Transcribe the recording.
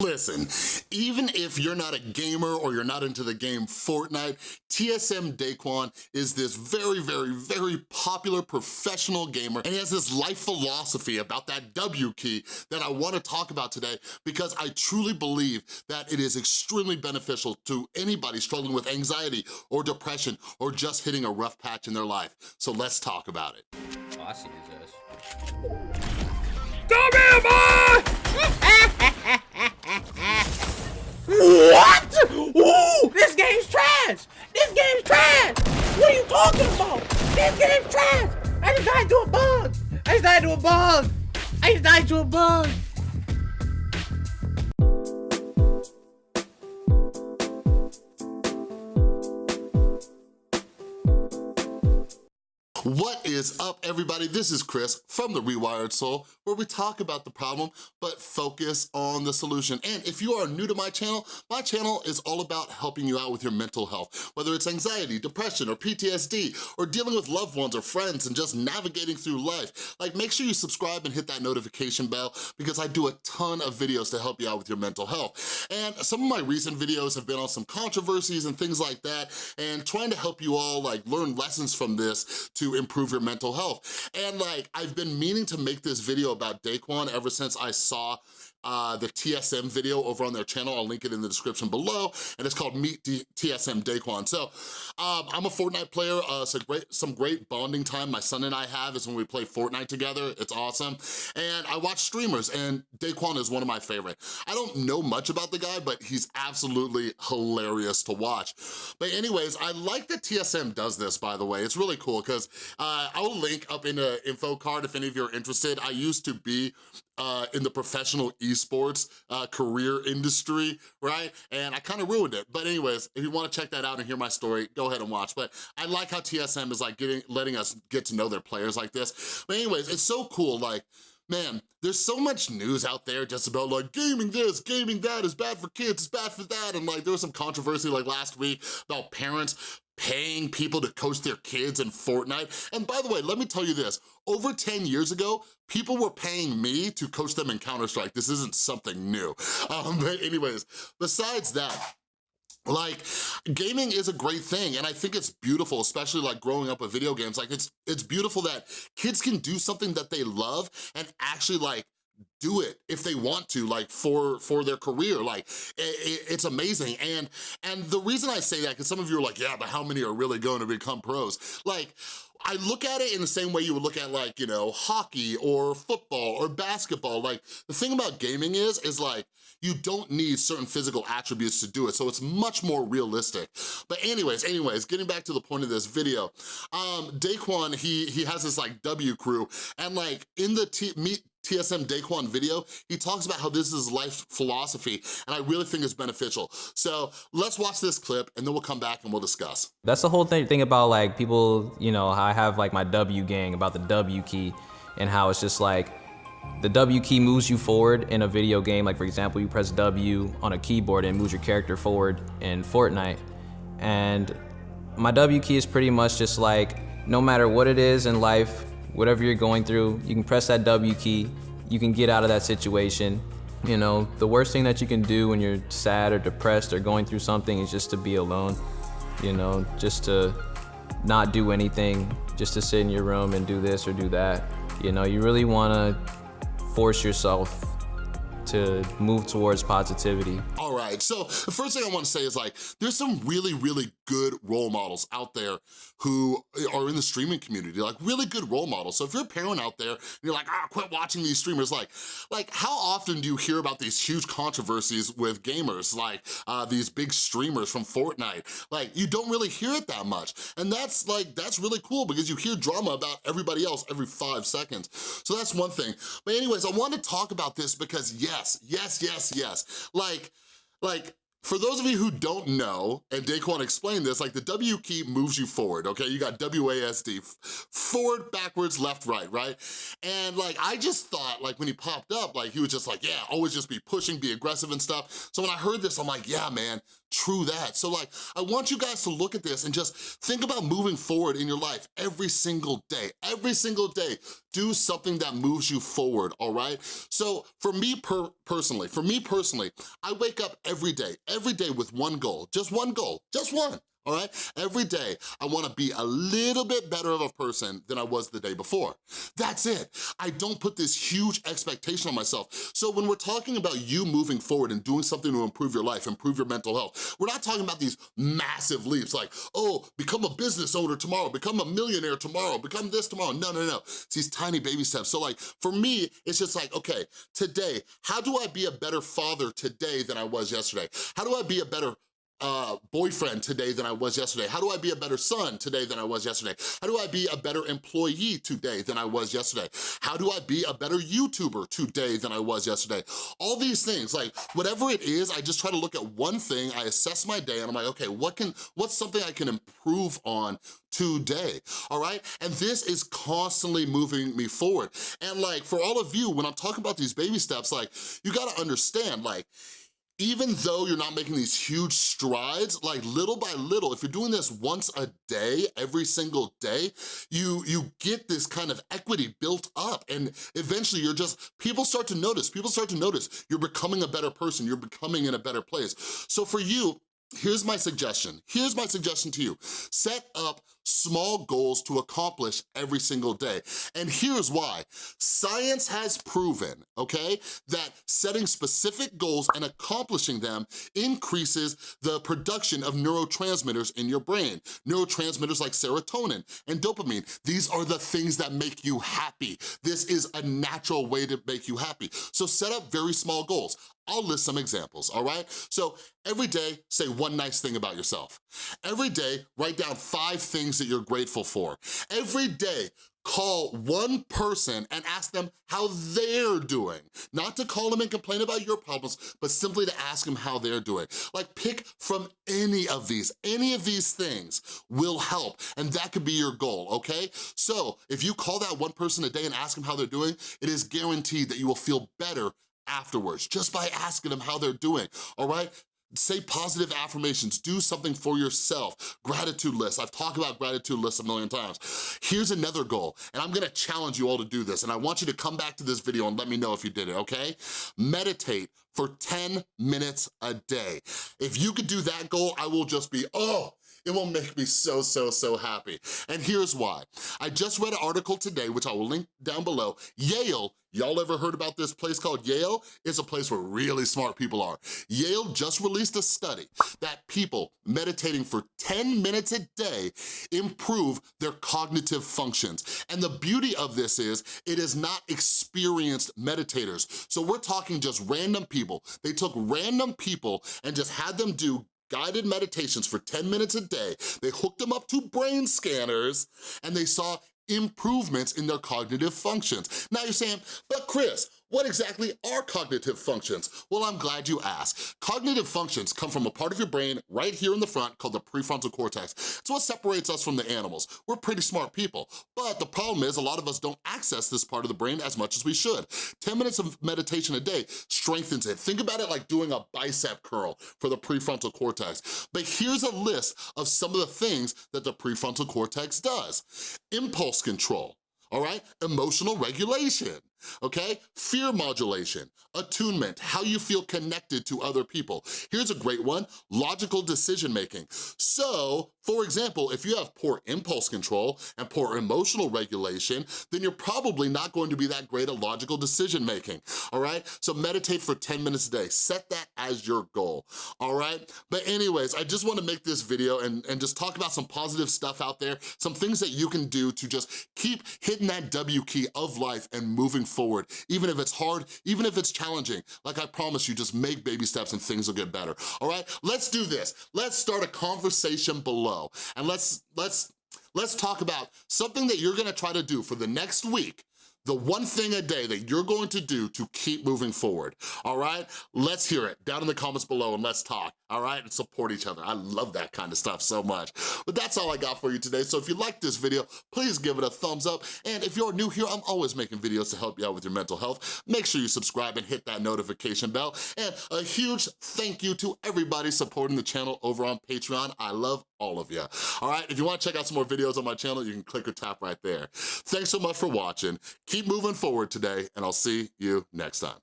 Listen, even if you're not a gamer or you're not into the game Fortnite, TSM Daequan is this very, very, very popular professional gamer and he has this life philosophy about that W key that I wanna talk about today because I truly believe that it is extremely beneficial to anybody struggling with anxiety or depression or just hitting a rough patch in their life. So let's talk about it. Oh, I. Come here, boy! What? Ooh, this game's trash. This game's trash. What are you talking about? This game's trash. I just died to a bug. I just died to a bug. I just died to a bug. What is up, everybody? This is Chris from The Rewired Soul, where we talk about the problem, but focus on the solution. And if you are new to my channel, my channel is all about helping you out with your mental health, whether it's anxiety, depression, or PTSD, or dealing with loved ones or friends and just navigating through life. Like, make sure you subscribe and hit that notification bell because I do a ton of videos to help you out with your mental health. And some of my recent videos have been on some controversies and things like that, and trying to help you all like learn lessons from this to improve your mental health. And like, I've been meaning to make this video about Daequan ever since I saw uh, the TSM video over on their channel. I'll link it in the description below, and it's called Meet D TSM Daequan. So um, I'm a Fortnite player, uh, so great, some great bonding time my son and I have is when we play Fortnite together. It's awesome. And I watch streamers, and Daequan is one of my favorite. I don't know much about the guy, but he's absolutely hilarious to watch. But anyways, I like that TSM does this, by the way. It's really cool, because uh, I will link up in the info card if any of you are interested. I used to be uh, in the professional esports uh, career industry, right? And I kind of ruined it. But anyways, if you wanna check that out and hear my story, go ahead and watch. But I like how TSM is like getting, letting us get to know their players like this. But anyways, it's so cool, like, man, there's so much news out there just about like gaming this, gaming that is bad for kids, it's bad for that. And like there was some controversy like last week about parents paying people to coach their kids in Fortnite. And by the way, let me tell you this, over 10 years ago, people were paying me to coach them in Counter-Strike. This isn't something new. Um, but anyways, besides that, like, gaming is a great thing, and I think it's beautiful, especially like growing up with video games. Like, it's, it's beautiful that kids can do something that they love and actually like do it if they want to like for for their career like it, it's amazing and and the reason i say that because some of you are like yeah but how many are really going to become pros like I look at it in the same way you would look at like, you know, hockey or football or basketball. Like the thing about gaming is, is like, you don't need certain physical attributes to do it. So it's much more realistic. But anyways, anyways, getting back to the point of this video, um, Daequan, he, he has this like W crew and like in the Meet TSM Daequan video, he talks about how this is life philosophy, and I really think it's beneficial. So let's watch this clip, and then we'll come back and we'll discuss. That's the whole thing, thing about like people, you know, I have like my W gang about the W key and how it's just like the W key moves you forward in a video game. Like for example, you press W on a keyboard and moves your character forward in Fortnite. And my W key is pretty much just like, no matter what it is in life, whatever you're going through, you can press that W key, you can get out of that situation. You know, the worst thing that you can do when you're sad or depressed or going through something is just to be alone. You know, just to not do anything, just to sit in your room and do this or do that. You know, you really want to force yourself to move towards positivity. All right, so the first thing I wanna say is like, there's some really, really good role models out there who are in the streaming community, like really good role models. So if you're a parent out there and you're like, ah, quit watching these streamers, like, like how often do you hear about these huge controversies with gamers, like uh, these big streamers from Fortnite? Like, you don't really hear it that much. And that's like, that's really cool because you hear drama about everybody else every five seconds. So that's one thing. But anyways, I want to talk about this because yes, yes, yes, yes. Like, like, For those of you who don't know, and Daequan explained this, like the W key moves you forward, okay? You got WASD, forward, backwards, left, right, right? And like, I just thought, like when he popped up, like he was just like, yeah, always just be pushing, be aggressive and stuff. So when I heard this, I'm like, yeah, man, true that. So like, I want you guys to look at this and just think about moving forward in your life every single day. Every single day, do something that moves you forward, all right? So for me per personally, for me personally, I wake up every day, every day with one goal, just one goal, just one all right? Every day, I wanna be a little bit better of a person than I was the day before. That's it. I don't put this huge expectation on myself. So when we're talking about you moving forward and doing something to improve your life, improve your mental health, we're not talking about these massive leaps like, oh, become a business owner tomorrow, become a millionaire tomorrow, become this tomorrow. No, no, no. It's these tiny baby steps. So like, for me, it's just like, okay, today, how do I be a better father today than I was yesterday? How do I be a better uh, boyfriend today than I was yesterday? How do I be a better son today than I was yesterday? How do I be a better employee today than I was yesterday? How do I be a better YouTuber today than I was yesterday? All these things, like whatever it is, I just try to look at one thing, I assess my day and I'm like, okay, what can, what's something I can improve on today, all right? And this is constantly moving me forward. And like, for all of you, when I'm talking about these baby steps, like, you gotta understand, like, even though you're not making these huge strides, like little by little, if you're doing this once a day, every single day, you, you get this kind of equity built up and eventually you're just, people start to notice, people start to notice you're becoming a better person, you're becoming in a better place. So for you, Here's my suggestion. Here's my suggestion to you. Set up small goals to accomplish every single day. And here's why. Science has proven, okay, that setting specific goals and accomplishing them increases the production of neurotransmitters in your brain. Neurotransmitters like serotonin and dopamine. These are the things that make you happy. This is a natural way to make you happy. So set up very small goals. I'll list some examples, all right? So every day, say one nice thing about yourself. Every day, write down five things that you're grateful for. Every day, call one person and ask them how they're doing. Not to call them and complain about your problems, but simply to ask them how they're doing. Like pick from any of these. Any of these things will help, and that could be your goal, okay? So if you call that one person a day and ask them how they're doing, it is guaranteed that you will feel better afterwards, just by asking them how they're doing, all right? Say positive affirmations, do something for yourself. Gratitude list, I've talked about gratitude lists a million times. Here's another goal, and I'm gonna challenge you all to do this, and I want you to come back to this video and let me know if you did it, okay? Meditate for 10 minutes a day. If you could do that goal, I will just be, oh, it will make me so, so, so happy. And here's why. I just read an article today, which I will link down below. Yale, y'all ever heard about this place called Yale? It's a place where really smart people are. Yale just released a study that people meditating for 10 minutes a day improve their cognitive functions. And the beauty of this is, it is not experienced meditators. So we're talking just random people. They took random people and just had them do guided meditations for 10 minutes a day. They hooked them up to brain scanners and they saw improvements in their cognitive functions. Now you're saying, but Chris, what exactly are cognitive functions? Well, I'm glad you asked. Cognitive functions come from a part of your brain right here in the front called the prefrontal cortex. It's what separates us from the animals. We're pretty smart people, but the problem is a lot of us don't access this part of the brain as much as we should. 10 minutes of meditation a day strengthens it. Think about it like doing a bicep curl for the prefrontal cortex. But here's a list of some of the things that the prefrontal cortex does. Impulse control, all right? Emotional regulation, okay? Fear modulation, attunement, how you feel connected to other people. Here's a great one, logical decision making. So, for example, if you have poor impulse control and poor emotional regulation, then you're probably not going to be that great at logical decision making, all right? So meditate for 10 minutes a day, set that as your goal, all right? But anyways, I just wanna make this video and, and just talk about some positive stuff out there, some things that you can do to just keep hitting that W key of life and moving forward, even if it's hard, even if it's challenging. Like I promise you, just make baby steps and things will get better, all right? Let's do this. Let's start a conversation below and let's, let's, let's talk about something that you're gonna try to do for the next week the one thing a day that you're going to do to keep moving forward, all right? Let's hear it down in the comments below and let's talk, all right? And support each other. I love that kind of stuff so much. But that's all I got for you today. So if you like this video, please give it a thumbs up. And if you're new here, I'm always making videos to help you out with your mental health. Make sure you subscribe and hit that notification bell. And a huge thank you to everybody supporting the channel over on Patreon. I love all of you. All right, if you wanna check out some more videos on my channel, you can click or tap right there. Thanks so much for watching. Keep moving forward today, and I'll see you next time.